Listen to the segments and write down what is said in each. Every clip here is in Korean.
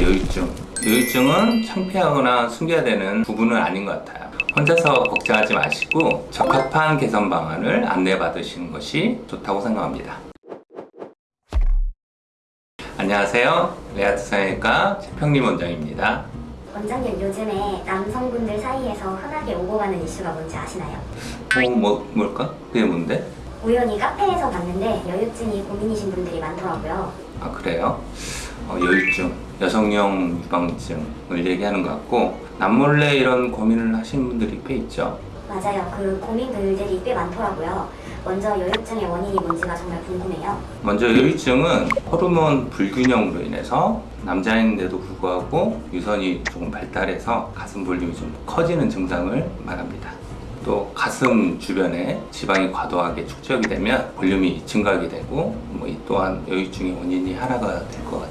여유증. 여유증은 창피하거나 숨겨야 되는 부분은 아닌 것 같아요. 혼자서 걱정하지 마시고 적합한 개선 방안을 안내 받으시는 것이 좋다고 생각합니다. 안녕하세요. 레아트 성형외과 최평림 원장입니다. 원장님 요즘에 남성분들 사이에서 흔하게 오고 가는 이슈가 뭔지 아시나요? 어, 뭐, 뭘까? 그게 뭔데? 우연히 카페에서 봤는데 여유증이 고민이신 분들이 많더라고요. 아, 그래요? 어, 여유증, 여성용 유방증을 얘기하는 것 같고, 남몰래 이런 고민을 하시는 분들이 꽤 있죠. 맞아요. 그 고민들이 꽤 많더라고요. 먼저 여유증의 원인이 뭔지가 정말 궁금해요. 먼저 여유증은 호르몬 불균형으로 인해서 남자인데도 불구하고 유선이 조금 발달해서 가슴 볼륨이 좀 커지는 증상을 말합니다. 또 가슴 주변에 지방이 과도하게 축적이 되면 볼륨이 증가하게 되고 뭐 이 또한 여유증의 원인이 하나가 될 것 같아요.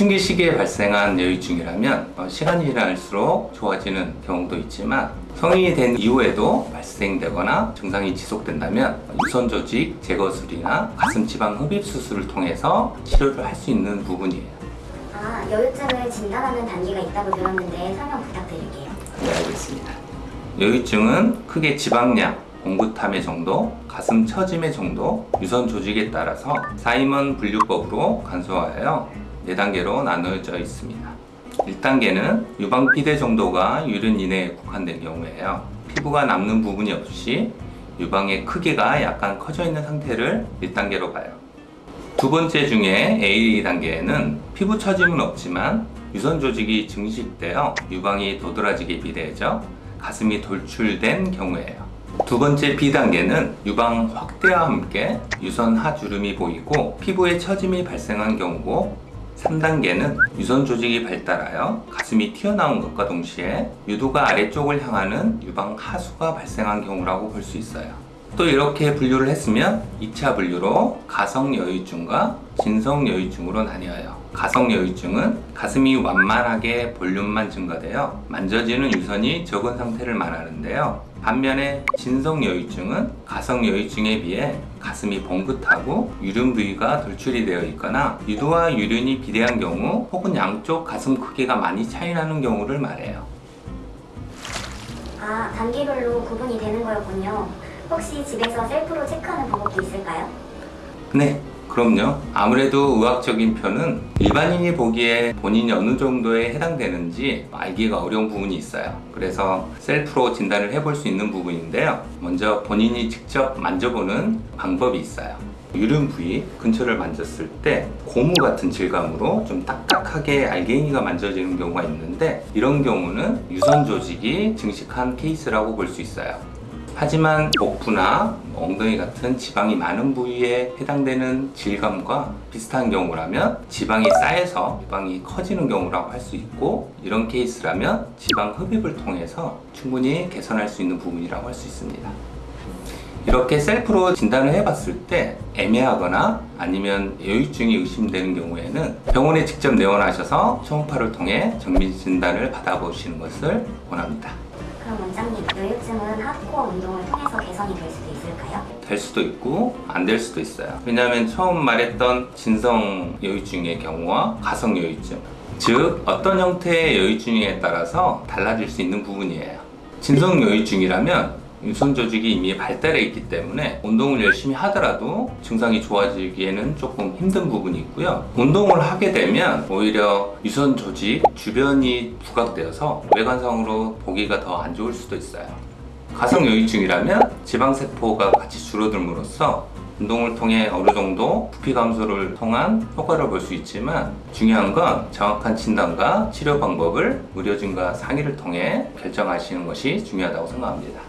사춘기 시기에 발생한 여유증이라면 어, 시간이 지날수록 좋아지는 경우도 있지만 성인이 된 이후에도 발생되거나 증상이 지속된다면 유선 조직 제거술이나 가슴 지방 흡입 수술을 통해서 치료를 할 수 있는 부분이에요. 아, 여유증을 진단하는 단계가 있다고 들었는데 설명 부탁드릴게요. 네, 알겠습니다. 여유증은 크게 지방량, 공구탐의 정도, 가슴 처짐의 정도, 유선 조직에 따라서 사이먼 분류법으로 간소화하여 4단계로 나누어져 있습니다. 1단계는 유방비대 정도가 유륜 이내에 국한된 경우에요. 피부가 남는 부분이 없이 유방의 크기가 약간 커져 있는 상태를 1단계로 봐요. 두 번째 중에 A 단계에는 피부 처짐은 없지만 유선 조직이 증식되어 유방이 도드라지게 비대해져 가슴이 돌출된 경우예요. 두 번째 B 단계는 유방 확대와 함께 유선 하주름이 보이고 피부에 처짐이 발생한 경우고 3단계는 유선 조직이 발달하여 가슴이 튀어나온 것과 동시에 유도가 아래쪽을 향하는 유방 하수가 발생한 경우라고 볼 수 있어요. 또 이렇게 분류를 했으면 2차 분류로 가성 여유증과 진성 여유증으로 나뉘어요. 가성 여유증은 가슴이 완만하게 볼륨만 증가되어 만져지는 유선이 적은 상태를 말하는데요. 반면에 진성 여유증은 가성 여유증에 비해 가슴이 봉긋하고 유륜 부위가 돌출이 되어 있거나 유도와 유륜이 비대한 경우 혹은 양쪽 가슴 크기가 많이 차이 나는 경우를 말해요. 아, 단계별로 구분이 되는 거였군요. 혹시 집에서 셀프로 체크하는 방법도 있을까요? 네, 그럼요. 아무래도 의학적인 편은 일반인이 보기에 본인이 어느 정도에 해당되는지 알기가 어려운 부분이 있어요. 그래서 셀프로 진단을 해볼 수 있는 부분인데요. 먼저 본인이 직접 만져보는 방법이 있어요. 유륜 부위 근처를 만졌을 때 고무 같은 질감으로 좀 딱딱하게 알갱이가 만져지는 경우가 있는데 이런 경우는 유선 조직이 증식한 케이스라고 볼 수 있어요. 하지만 복부나 엉덩이 같은 지방이 많은 부위에 해당되는 질감과 비슷한 경우라면 지방이 쌓여서 지방이 커지는 경우라고 할 수 있고 이런 케이스라면 지방 흡입을 통해서 충분히 개선할 수 있는 부분이라고 할 수 있습니다. 이렇게 셀프로 진단을 해봤을 때 애매하거나 아니면 여유증이 의심되는 경우에는 병원에 직접 내원하셔서 초음파를 통해 정밀 진단을 받아보시는 것을 원합니다. 그럼 원장님, 여유증은 하드코어 운동을 통해서 개선이 될 수도 있을까요? 될 수도 있고 안 될 수도 있어요. 왜냐하면 처음 말했던 진성 여유증의 경우와 가성 여유증, 즉 어떤 형태의 여유증에 따라서 달라질 수 있는 부분이에요. 진성 여유증이라면 유선 조직이 이미 발달해 있기 때문에 운동을 열심히 하더라도 증상이 좋아지기에는 조금 힘든 부분이 있고요. 운동을 하게 되면 오히려 유선 조직 주변이 부각되어서 외관상으로 보기가 더 안 좋을 수도 있어요. 가성 여유증이라면 지방세포가 같이 줄어들므로써 운동을 통해 어느 정도 부피 감소를 통한 효과를 볼 수 있지만 중요한 건 정확한 진단과 치료 방법을 의료진과 상의를 통해 결정하시는 것이 중요하다고 생각합니다.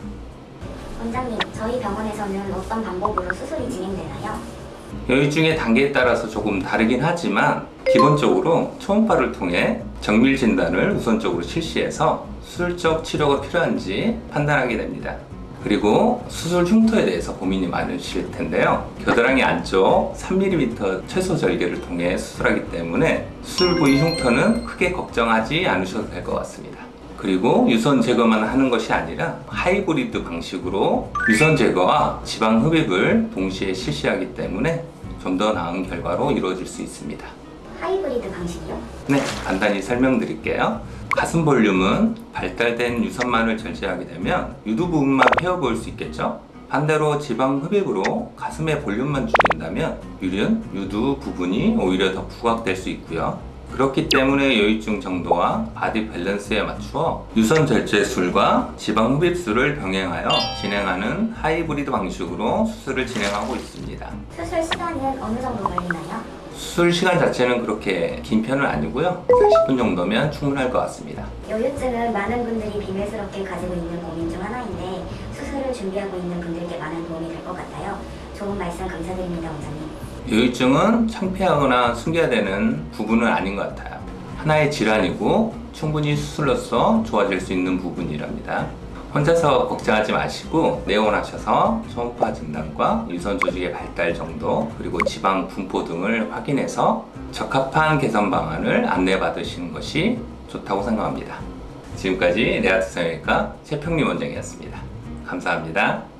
원장님, 저희 병원에서는 어떤 방법으로 수술이 진행되나요? 여유증의 단계에 따라서 조금 다르긴 하지만 기본적으로 초음파를 통해 정밀 진단을 우선적으로 실시해서 수술적 치료가 필요한지 판단하게 됩니다. 그리고 수술 흉터에 대해서 고민이 많으실 텐데요. 겨드랑이 안쪽 3mm 최소 절개를 통해 수술하기 때문에 수술 부위 흉터는 크게 걱정하지 않으셔도 될 것 같습니다. 그리고 유선 제거만 하는 것이 아니라 하이브리드 방식으로 유선 제거와 지방 흡입을 동시에 실시하기 때문에 좀 더 나은 결과로 이루어질 수 있습니다. 하이브리드 방식이요? 네, 간단히 설명드릴게요. 가슴 볼륨은 발달된 유선만을 절제하게 되면 유두 부분만 패여 보일 수 있겠죠? 반대로 지방 흡입으로 가슴의 볼륨만 줄인다면 유륜, 유두 부분이 오히려 더 부각될 수 있고요. 그렇기 때문에 여유증 정도와 body balance에 맞추어 유선 절제술과 지방 흡입술을 병행하여 진행하는 하이브리드 방식으로 수술을 진행하고 있습니다. 수술 시간은 어느 정도 걸리나요? 수술 시간 자체는 그렇게 긴 편은 아니고요. 40분 정도면 충분할 것 같습니다. 여유증은 많은 분들이 비밀스럽게 가지고 있는 고민 중 하나인데 수술을 준비하고 있는 분들께 많은 도움이 될 것 같아요. 좋은 말씀 감사드립니다, 원장님. 여유증은 창피하거나 숨겨야 되는 부분은 아닌 것 같아요. 하나의 질환이고 충분히 수술로서 좋아질 수 있는 부분이랍니다. 혼자서 걱정하지 마시고 내원하셔서 초음파 진단과 유선 조직의 발달 정도 그리고 지방 분포 등을 확인해서 적합한 개선 방안을 안내받으시는 것이 좋다고 생각합니다. 지금까지 내아트 성형외과 최평림 원장이었습니다. 감사합니다.